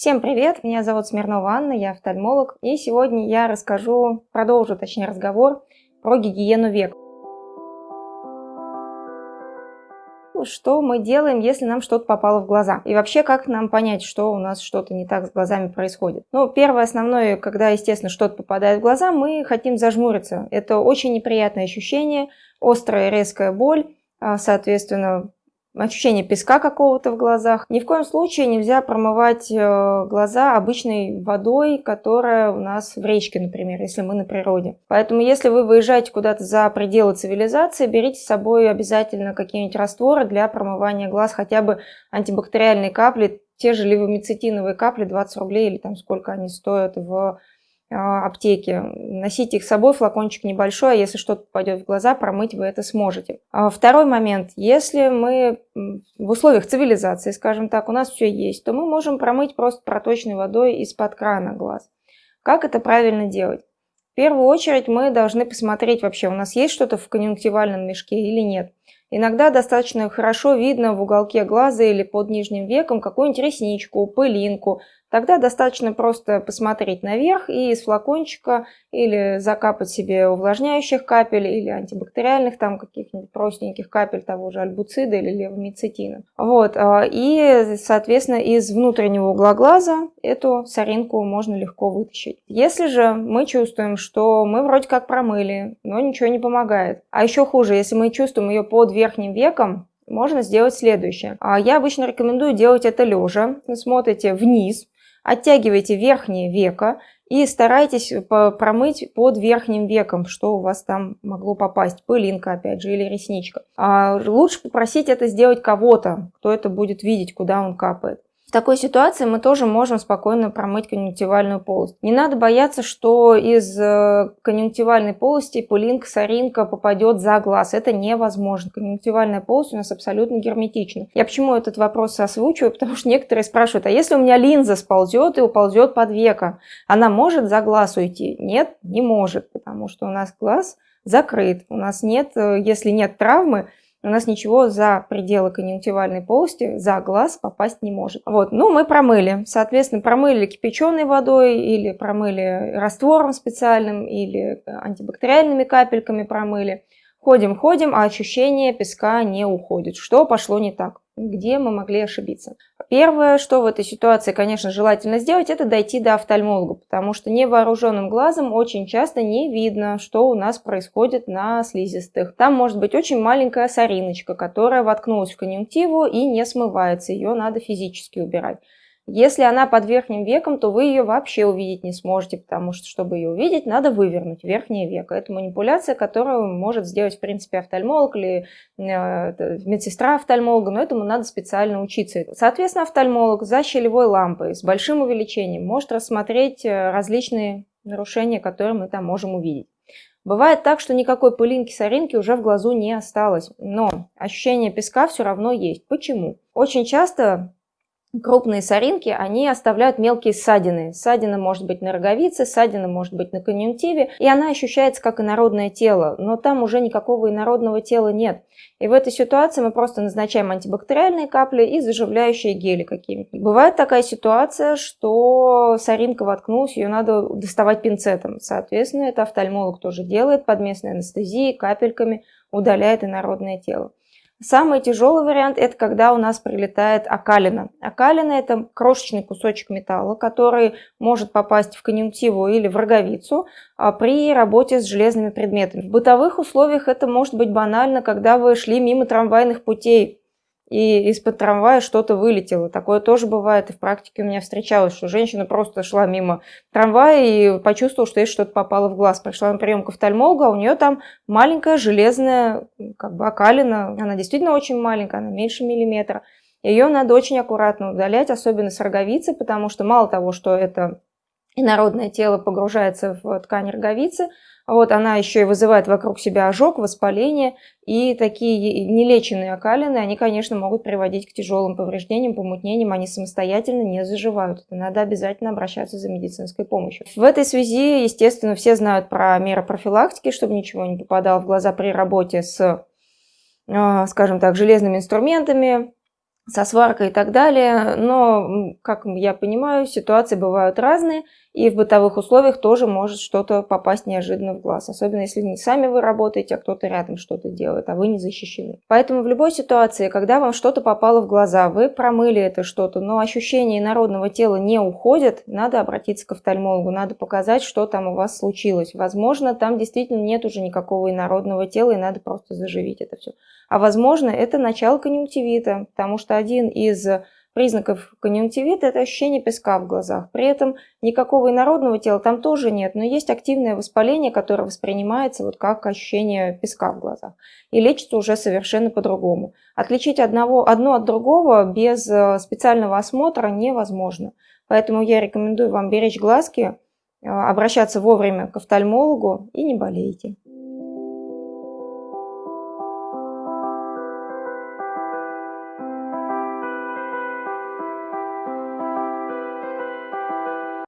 Всем привет, меня зовут Смирнова Анна, я офтальмолог, и сегодня я расскажу, продолжу точнее разговор про гигиену век. Что мы делаем, если нам что-то попало в глаза? И вообще, как нам понять, что у нас что-то не так с глазами происходит? Ну, первое основное, когда, естественно, что-то попадает в глаза, мы хотим зажмуриться. Это очень неприятное ощущение, острая резкая боль, а, соответственно, ощущение песка какого-то в глазах. Ни в коем случае нельзя промывать э, глаза обычной водой, которая у нас в речке, например, если мы на природе. Поэтому если вы выезжаете куда-то за пределы цивилизации, берите с собой обязательно какие-нибудь растворы для промывания глаз, хотя бы антибактериальные капли, те же левомицетиновые капли, 20 рублей или там сколько они стоят в аптеки. Носите их с собой, флакончик небольшой, а если что-то попадет в глаза, промыть вы это сможете. А второй момент. Если мы в условиях цивилизации, скажем так, у нас все есть, то мы можем промыть просто проточной водой из-под крана глаз. Как это правильно делать? В первую очередь мы должны посмотреть вообще, у нас есть что-то в конъюнктивальном мешке или нет. Иногда достаточно хорошо видно в уголке глаза или под нижним веком какую-нибудь ресничку, пылинку, Тогда достаточно просто посмотреть наверх и из флакончика или закапать себе увлажняющих капель или антибактериальных там каких-нибудь простеньких капель того же альбуцида или левомицетина. Вот. А, и, соответственно, из внутреннего угла глаза эту соринку можно легко вытащить. Если же мы чувствуем, что мы вроде как промыли, но ничего не помогает, а еще хуже, если мы чувствуем ее под верхним веком, можно сделать следующее. А, я обычно рекомендую делать это лежа. Смотрите вниз, Оттягивайте верхнее веко и старайтесь промыть под верхним веком, что у вас там могло попасть, пылинка опять же или ресничка. А лучше попросить это сделать кого-то, кто это будет видеть, куда он капает. В такой ситуации мы тоже можем спокойно промыть конъюнктивальную полость. Не надо бояться, что из э, конъюнктивальной полости пылинка, соринка попадет за глаз. Это невозможно. Конъюнктивальная полость у нас абсолютно герметична. Я почему этот вопрос озвучиваю? Потому что некоторые спрашивают, а если у меня линза сползет и уползет под века, она может за глаз уйти? Нет, не может, потому что у нас глаз закрыт. У нас нет, э, если нет травмы, у нас ничего за пределы конъюнктивальной полости, за глаз попасть не может. Вот, ну мы промыли. Соответственно, промыли кипяченой водой или промыли раствором специальным или антибактериальными капельками промыли. Ходим, ходим, а ощущение песка не уходит. Что пошло не так? Где мы могли ошибиться? Первое, что в этой ситуации, конечно, желательно сделать, это дойти до офтальмолога, потому что невооруженным глазом очень часто не видно, что у нас происходит на слизистых. Там может быть очень маленькая сориночка, которая воткнулась в конъюнктиву и не смывается, ее надо физически убирать. Если она под верхним веком, то вы ее вообще увидеть не сможете, потому что, чтобы ее увидеть, надо вывернуть верхнее веко. Это манипуляция, которую может сделать, в принципе, офтальмолог или э, медсестра офтальмолога, но этому надо специально учиться. Соответственно, офтальмолог за щелевой лампой с большим увеличением может рассмотреть э, различные нарушения, которые мы там можем увидеть. Бывает так, что никакой пылинки, соринки уже в глазу не осталось, но ощущение песка все равно есть. Почему? Очень часто крупные соринки, они оставляют мелкие ссадины. Ссадина может быть на роговице, ссадина может быть на конъюнктиве, и она ощущается как инородное тело, но там уже никакого инородного тела нет. И в этой ситуации мы просто назначаем антибактериальные капли и заживляющие гели какие-нибудь. Бывает такая ситуация, что соринка воткнулась, ее надо доставать пинцетом. Соответственно, это офтальмолог тоже делает под местной анестезией, капельками, удаляет инородное тело. Самый тяжелый вариант – это когда у нас прилетает окалина. Окалина – это крошечный кусочек металла, который может попасть в конъюнктиву или в роговицу а, при работе с железными предметами. В бытовых условиях это может быть банально, когда вы шли мимо трамвайных путей, и из-под трамвая что-то вылетело. Такое тоже бывает, и в практике у меня встречалось, что женщина просто шла мимо трамвая и почувствовала, что ей что-то попало в глаз. Пришла на прием к офтальмологу, а у нее там маленькая железная как бы окалина. Она действительно очень маленькая, она меньше миллиметра. Ее надо очень аккуратно удалять, особенно с роговицы, потому что мало того, что это инородное тело погружается в ткань роговицы, вот она еще и вызывает вокруг себя ожог, воспаление. И такие нелеченные окалины, они, конечно, могут приводить к тяжелым повреждениям, помутнениям. Они самостоятельно не заживают. Надо обязательно обращаться за медицинской помощью. В этой связи, естественно, все знают про меры профилактики, чтобы ничего не попадало в глаза при работе с, а, скажем так, железными инструментами, со сваркой и так далее. Но, как я понимаю, ситуации бывают разные, и в бытовых условиях тоже может что-то попасть неожиданно в глаз. Особенно если не сами вы работаете, а кто-то рядом что-то делает, а вы не защищены. Поэтому в любой ситуации, когда вам что-то попало в глаза, вы промыли это что-то, но ощущение народного тела не уходит, надо обратиться к офтальмологу, надо показать, что там у вас случилось. Возможно, там действительно нет уже никакого инородного тела, и надо просто заживить это все. А возможно, это начало конъюнктивита, потому что один из признаков конъюнктивита – это ощущение песка в глазах. При этом никакого инородного тела там тоже нет, но есть активное воспаление, которое воспринимается вот как ощущение песка в глазах. И лечится уже совершенно по-другому. Отличить одного, одно от другого без э, специального осмотра невозможно. Поэтому я рекомендую вам беречь глазки, э, обращаться вовремя к офтальмологу и не болейте.